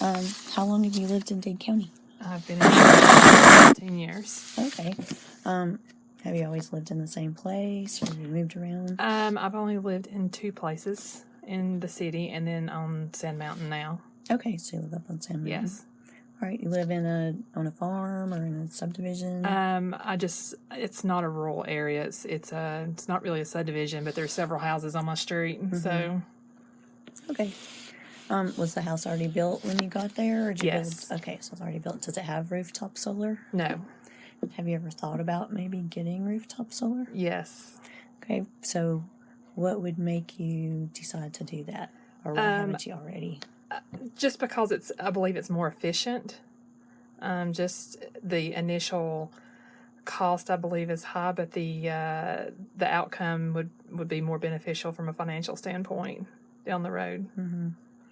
Um, how long have you lived in Dade County? I've been in for 15 years. Okay. Um, have you always lived in the same place or have you moved around? Um, I've only lived in two places in the city and then on Sand Mountain now. Okay, so you live up on Sand Mountain. Yes. All right, you live in a on a farm or in a subdivision? Um, I just it's not a rural area. It's it's a it's not really a subdivision, but there's several houses on my street. So okay. Um, was the house already built when you got there? Or did you Yes. Build, okay, so it's already built. Does it have rooftop solar? no. Have you ever thought about maybe getting rooftop solar? Yes. Okay, so what would make you decide to do that? Or why Um, haven't you already? Just because it's I believe it's more efficient. Um, just the initial cost I believe is high, but the uh, the outcome would would be more beneficial from a financial standpoint down the road.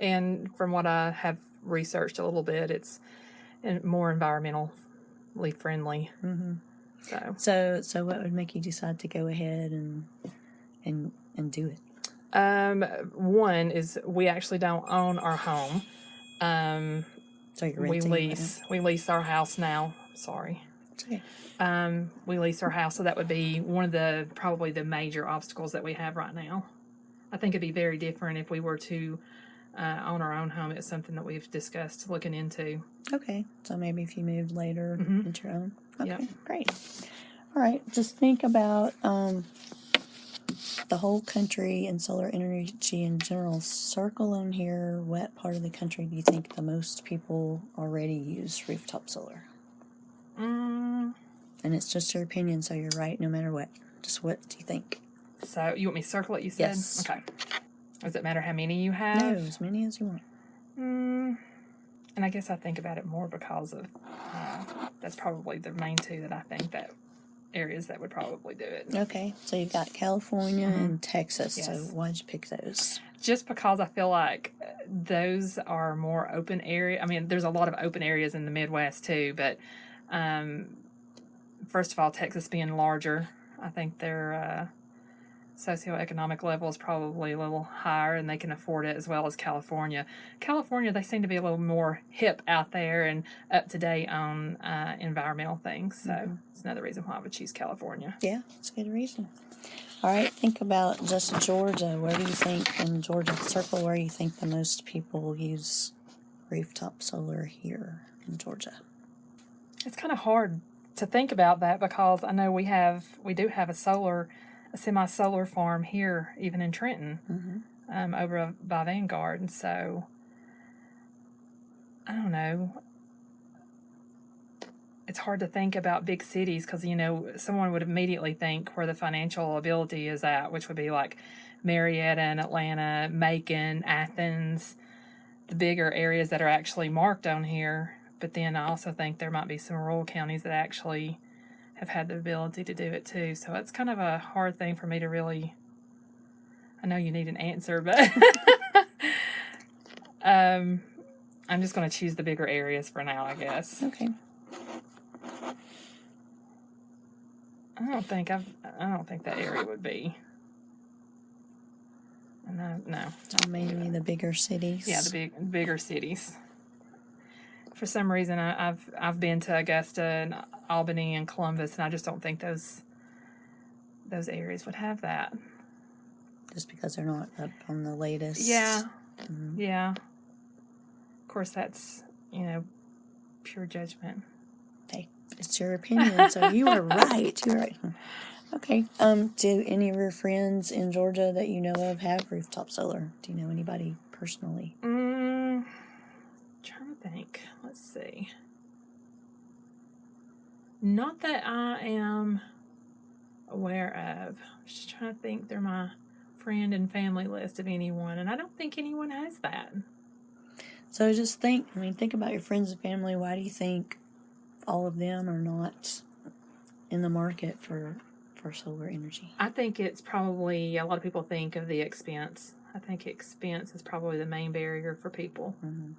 And from what I have researched a little bit, it's more environmentally friendly. hmm So, So, so what would make you decide to go ahead and and and do it? um, one is we actually don't own our home. Um, So you're we renting. right lease we lease our house now. Sorry. Okay. Um, we lease our house, so that would be one of the probably the major obstacles that we have right now. I think it'd be very different if we were to uh, own our own home. It's something that we've discussed looking into. Okay, so maybe if you moved later Mhm. into your own. Okay, Yep. great. All right, just think about um, the whole country and solar energy in general. Circle in here. What part of the country do you think the most people already use rooftop solar? Mm, And it's just your opinion, so you're right no matter what. Just what do you think? so you want me to circle it? You said Yes. Okay. Does it matter how many you have? No, as many as you want. Mm, and I guess I think about it more because of uh, that's probably the main two that I think that areas that would probably do it. Okay, so you've got California and Texas. So Yes. why'd you pick those? Just because I feel like uh, those are more open area. I mean, there's a lot of open areas in the Midwest too, but um, first of all, Texas being larger, I think their uh, socioeconomic level is probably a little higher and they can afford it as well as California. California, they seem to be a little more hip out there and up to date on uh, environmental things. So it's another reason why I would choose California. Yeah, it's a good reason. All right, think about just Georgia. Where do you think in Georgia circle where you think the most people use rooftop solar here in Georgia? It's kind of hard to think about that because I know we have we do have a solar a semi solar farm here even in Trenton Mm-hmm. um, over by Vanguard and so I don't know it's hard to think about big cities because you know someone would immediately think where the financial ability is at which would be like Marietta and Atlanta Macon Athens the bigger areas that are actually marked on here but then I also think there might be some rural counties that actually have had the ability to do it too. So it's kind of a hard thing for me to really. I know you need an answer, but um, I'm just going to choose the bigger areas for now, I guess. Okay. I don't think I've. I don't think that area would be. No, no. So maybe the bigger cities. Yeah, the big bigger cities. For some reason, I, I've I've been to Augusta and Albany and Columbus, and I just don't think those those areas would have that. just because they're not up on the latest. Yeah, Mhm. yeah. Of course, that's you know pure judgment. Hey, it's your opinion, so you are right. You're right. Okay. Um, do any of your friends in Georgia that you know of have rooftop solar? Do you know anybody personally? Mm, trying to think. Let's see. Not that I am aware of. Just trying to think through my friend and family list of anyone, and I don't think anyone has that. So just think. I mean, think about your friends and family. Why do you think all of them are not in the market for for solar energy? I think it's probably a lot of people think of the expense. I think expense is probably the main barrier for people. Mhm.